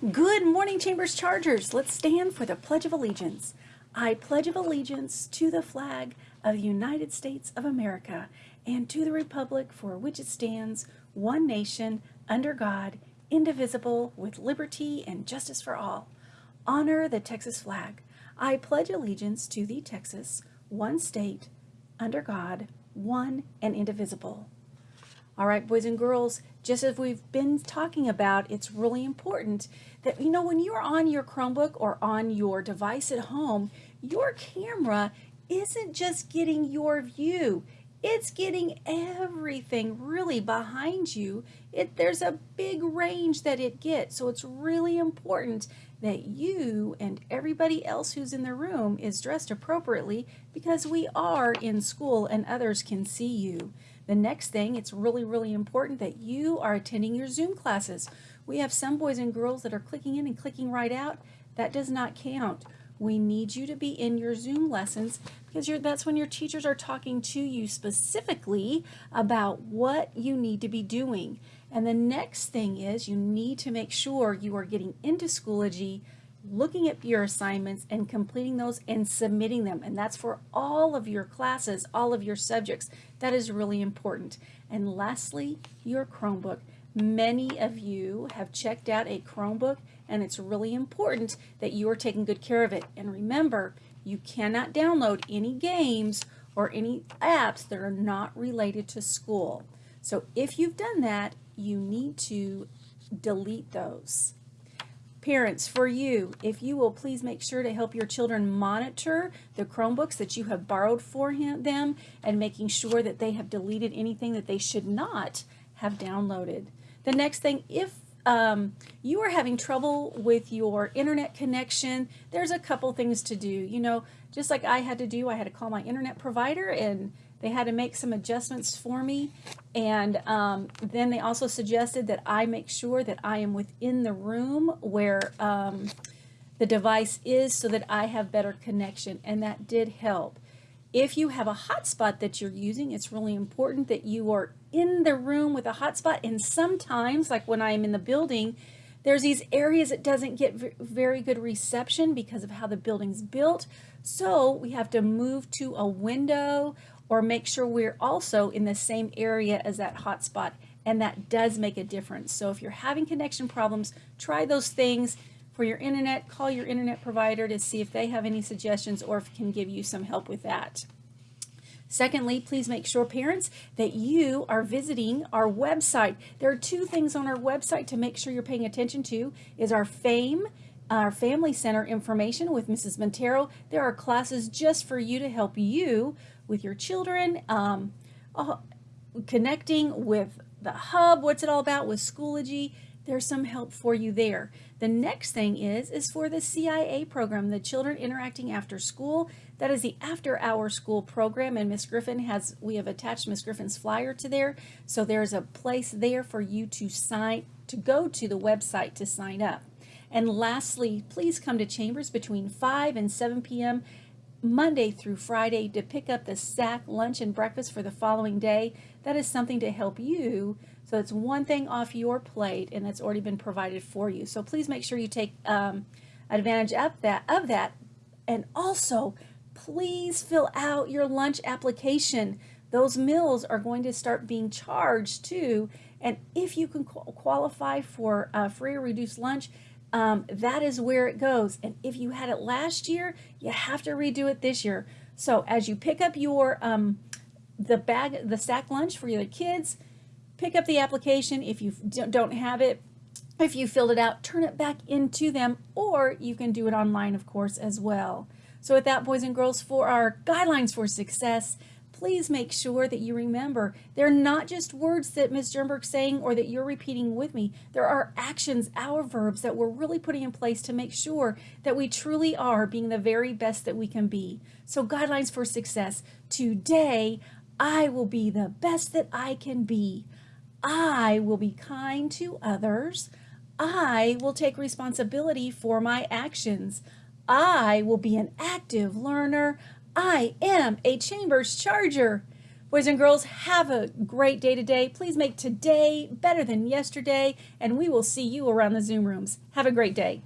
Good morning, Chambers Chargers. Let's stand for the Pledge of Allegiance. I pledge of allegiance to the flag of the United States of America and to the republic for which it stands, one nation, under God, indivisible, with liberty and justice for all. Honor the Texas flag. I pledge allegiance to the Texas, one state, under God, one and indivisible. All right, boys and girls, just as we've been talking about, it's really important that, you know, when you're on your Chromebook or on your device at home, your camera isn't just getting your view. It's getting everything really behind you. It, there's a big range that it gets. So it's really important that you and everybody else who's in the room is dressed appropriately because we are in school and others can see you. The next thing, it's really, really important that you are attending your Zoom classes. We have some boys and girls that are clicking in and clicking right out. That does not count. We need you to be in your Zoom lessons because that's when your teachers are talking to you specifically about what you need to be doing. And the next thing is you need to make sure you are getting into Schoology looking at your assignments and completing those and submitting them. And that's for all of your classes, all of your subjects. That is really important. And lastly, your Chromebook. Many of you have checked out a Chromebook and it's really important that you are taking good care of it. And remember, you cannot download any games or any apps that are not related to school. So if you've done that, you need to delete those. Parents, for you, if you will please make sure to help your children monitor the Chromebooks that you have borrowed for him, them and making sure that they have deleted anything that they should not have downloaded. The next thing, if um, you are having trouble with your internet connection, there's a couple things to do. You know, just like I had to do, I had to call my internet provider and they had to make some adjustments for me. And um, then they also suggested that I make sure that I am within the room where um, the device is so that I have better connection. And that did help. If you have a hotspot that you're using, it's really important that you are in the room with a hotspot. And sometimes, like when I'm in the building, there's these areas that doesn't get very good reception because of how the building's built. So we have to move to a window or make sure we're also in the same area as that hotspot and that does make a difference. So if you're having connection problems, try those things for your internet, call your internet provider to see if they have any suggestions or if can give you some help with that. Secondly, please make sure parents that you are visiting our website. There are two things on our website to make sure you're paying attention to is our FAME, our Family Center information with Mrs. Montero. There are classes just for you to help you with your children, um, connecting with the hub, what's it all about with Schoology, there's some help for you there. The next thing is, is for the CIA program, the Children Interacting After School. That is the after hour school program and Miss Griffin has, we have attached Miss Griffin's flyer to there. So there's a place there for you to sign, to go to the website to sign up. And lastly, please come to Chambers between 5 and 7 p.m. Monday through Friday to pick up the sack lunch and breakfast for the following day. That is something to help you. So it's one thing off your plate and that's already been provided for you. So please make sure you take um, advantage of that, of that. And also, please fill out your lunch application. Those meals are going to start being charged too. And if you can qualify for a free or reduced lunch, um, that is where it goes. And if you had it last year, you have to redo it this year. So as you pick up your um, the bag, the sack lunch for your kids, pick up the application. If you don't have it, if you filled it out, turn it back into them, or you can do it online, of course, as well. So with that, boys and girls, for our guidelines for success, please make sure that you remember they're not just words that Ms. Jernberg's saying or that you're repeating with me. There are actions, our verbs that we're really putting in place to make sure that we truly are being the very best that we can be. So guidelines for success. Today, I will be the best that I can be. I will be kind to others. I will take responsibility for my actions. I will be an active learner. I am a Chambers Charger. Boys and girls, have a great day today. Please make today better than yesterday, and we will see you around the Zoom rooms. Have a great day.